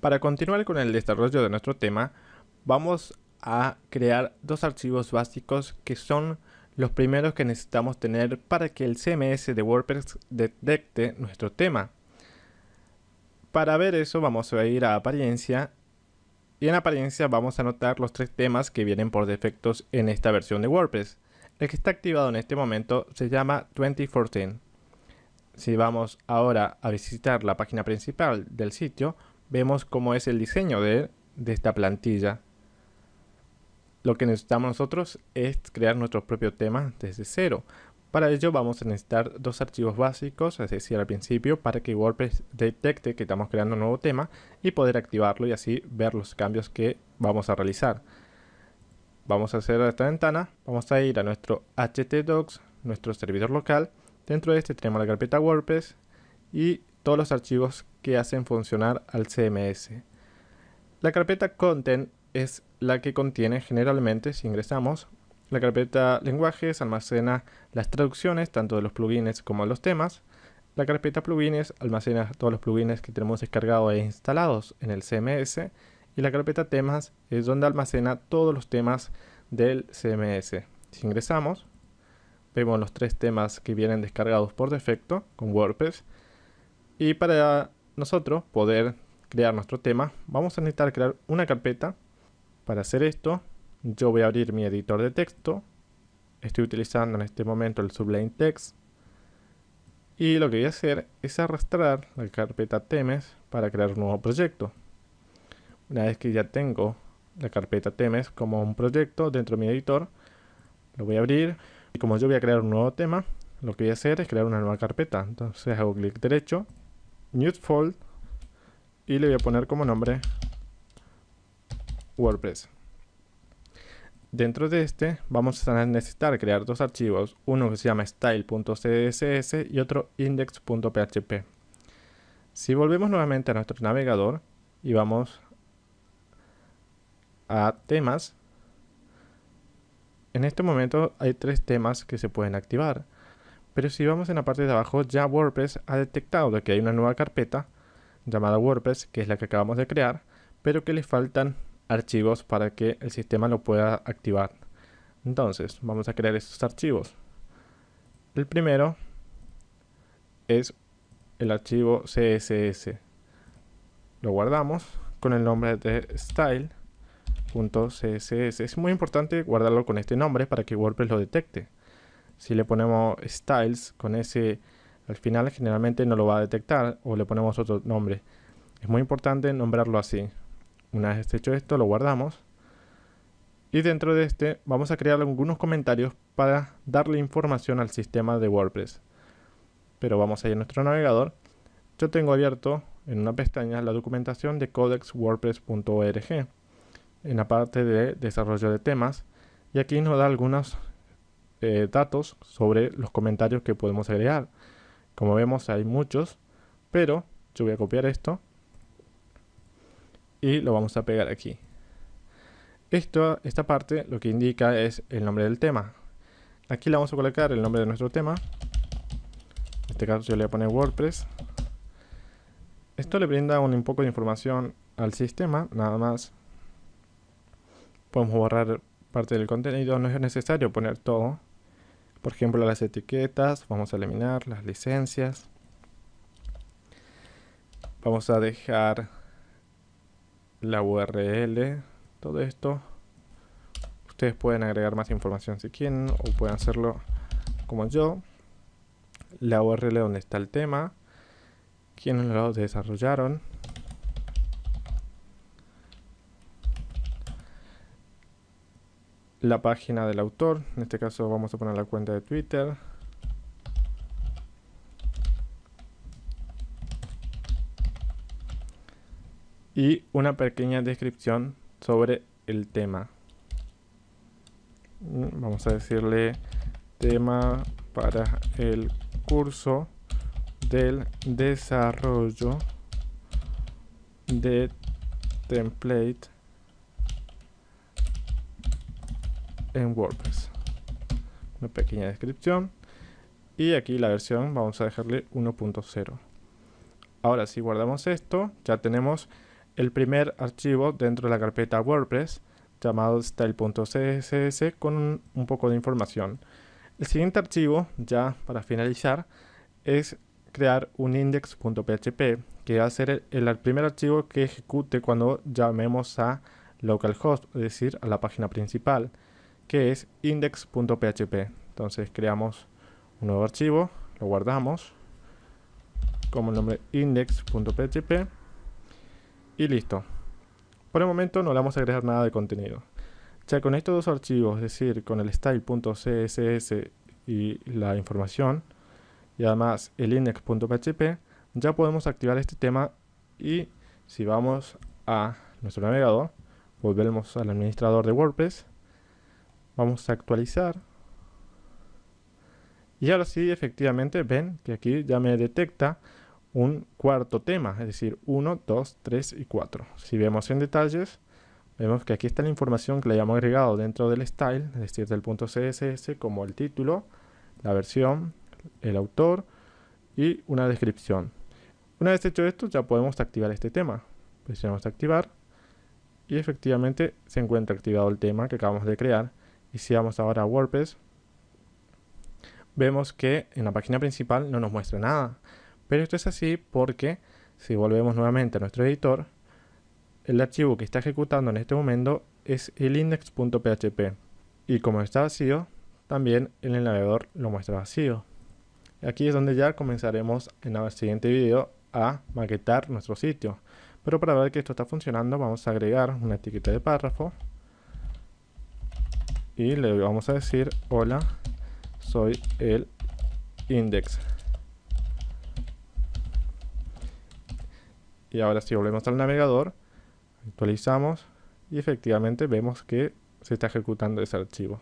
Para continuar con el desarrollo de nuestro tema, vamos a crear dos archivos básicos que son los primeros que necesitamos tener para que el CMS de WordPress detecte nuestro tema. Para ver eso vamos a ir a apariencia y en apariencia vamos a notar los tres temas que vienen por defectos en esta versión de WordPress. El que está activado en este momento se llama 2014. Si vamos ahora a visitar la página principal del sitio, vemos cómo es el diseño de, esta plantilla. Lo que necesitamos nosotros es crear nuestro propio tema desde cero. Para ello vamos a necesitar dos archivos básicos, es decir, al principio, para que WordPress detecte que estamos creando un nuevo tema y poder activarlo y así ver los cambios que vamos a realizar. Vamos a hacer esta ventana, vamos a ir a nuestro htdocs, nuestro servidor local. Dentro de este tenemos la carpeta WordPress y todos los archivos que hacen funcionar al CMS. La carpeta Content es la que contiene generalmente, si ingresamos, la carpeta lenguajes almacena las traducciones tanto de los plugins como de los temas. La carpeta plugins almacena todos los plugins que tenemos descargados e instalados en el CMS. Y la carpeta temas es donde almacena todos los temas del CMS. Si ingresamos, vemos los tres temas que vienen descargados por defecto con WordPress. Y para nosotros poder crear nuestro tema, vamos a necesitar crear una carpeta. Para hacer esto, yo voy a abrir mi editor de texto. Estoy utilizando en este momento el Sublime Text. Y lo que voy a hacer es arrastrar la carpeta temes para crear un nuevo proyecto. Una vez que ya tengo la carpeta temes como un proyecto dentro de mi editor, lo voy a abrir. Y como yo voy a crear un nuevo tema, lo que voy a hacer es crear una nueva carpeta. Entonces hago clic derecho new fold y le voy a poner como nombre WordPress. Dentro de este vamos a necesitar crear dos archivos, uno que se llama style.css y otro index.php. Si volvemos nuevamente a nuestro navegador y vamos a temas, en este momento hay tres temas que se pueden activar. Pero si vamos en la parte de abajo, ya WordPress ha detectado que hay una nueva carpeta llamada WordPress, que es la que acabamos de crear, pero que le faltan archivos para que el sistema lo pueda activar. Entonces, vamos a crear estos archivos. El primero es el archivo CSS. Lo guardamos con el nombre de style.css. Es muy importante guardarlo con este nombre para que WordPress lo detecte. Si le ponemos styles con ese al final generalmente no lo va a detectar o le ponemos otro nombre. Es muy importante nombrarlo así. Una vez hecho esto lo guardamos y dentro de este vamos a crear algunos comentarios para darle información al sistema de WordPress. Pero vamos a ir a nuestro navegador. Yo tengo abierto en una pestaña la documentación de codexwordpress.org en la parte de desarrollo de temas y aquí nos da algunos eh, datos sobre los comentarios que podemos agregar. Como vemos hay muchos, pero yo voy a copiar esto y lo vamos a pegar aquí. Esto, esta parte lo que indica es el nombre del tema. Aquí le vamos a colocar el nombre de nuestro tema. En este caso yo le voy a poner WordPress. Esto le brinda un poco de información al sistema, nada más. Podemos borrar parte del contenido, no es necesario poner todo. Por ejemplo, las etiquetas, vamos a eliminar las licencias. Vamos a dejar la URL, todo esto. Ustedes pueden agregar más información si quieren o pueden hacerlo como yo. La URL donde está el tema, quienes lo desarrollaron, la página del autor, en este caso vamos a poner la cuenta de Twitter. Y una pequeña descripción sobre el tema. Mm, vamos a decirle tema para el curso del desarrollo de template en WordPress. Una pequeña descripción. Y aquí la versión vamos a dejarle 1.0. Ahora si guardamos esto, ya tenemos el primer archivo dentro de la carpeta WordPress llamado style.css con un poco de información. El siguiente archivo, ya para finalizar, es crear un index.php que va a ser el, primer archivo que ejecute cuando llamemos a localhost, es decir, a la página principal, que es index.php. Entonces creamos un nuevo archivo, lo guardamos como el nombre index.php y listo. Por el momento no le vamos a agregar nada de contenido. Ya con estos dos archivos, es decir, con el style.css y la información, y además el index.php, ya podemos activar este tema y si vamos a nuestro navegador, volvemos al administrador de WordPress, vamos a actualizar y ahora sí, efectivamente, ven que aquí ya me detecta un cuarto tema, es decir, 1, 2, 3 y 4. Si vemos en detalles, vemos que aquí está la información que le hayamos agregado dentro del style, es decir, del punto CSS, como el título, la versión, el autor y una descripción. Una vez hecho esto, ya podemos activar este tema. Presionamos activar y efectivamente se encuentra activado el tema que acabamos de crear. Y si vamos ahora a WordPress, vemos que en la página principal no nos muestra nada. Pero esto es así porque si volvemos nuevamente a nuestro editor, el archivo que está ejecutando en este momento es el index.php. Y como está vacío, también el navegador lo muestra vacío. Aquí es donde ya comenzaremos en el siguiente video a maquetar nuestro sitio. Pero para ver que esto está funcionando vamos a agregar una etiqueta de párrafo y le vamos a decir hola soy el index. Y ahora si volvemos al navegador, actualizamos y efectivamente vemos que se está ejecutando ese archivo.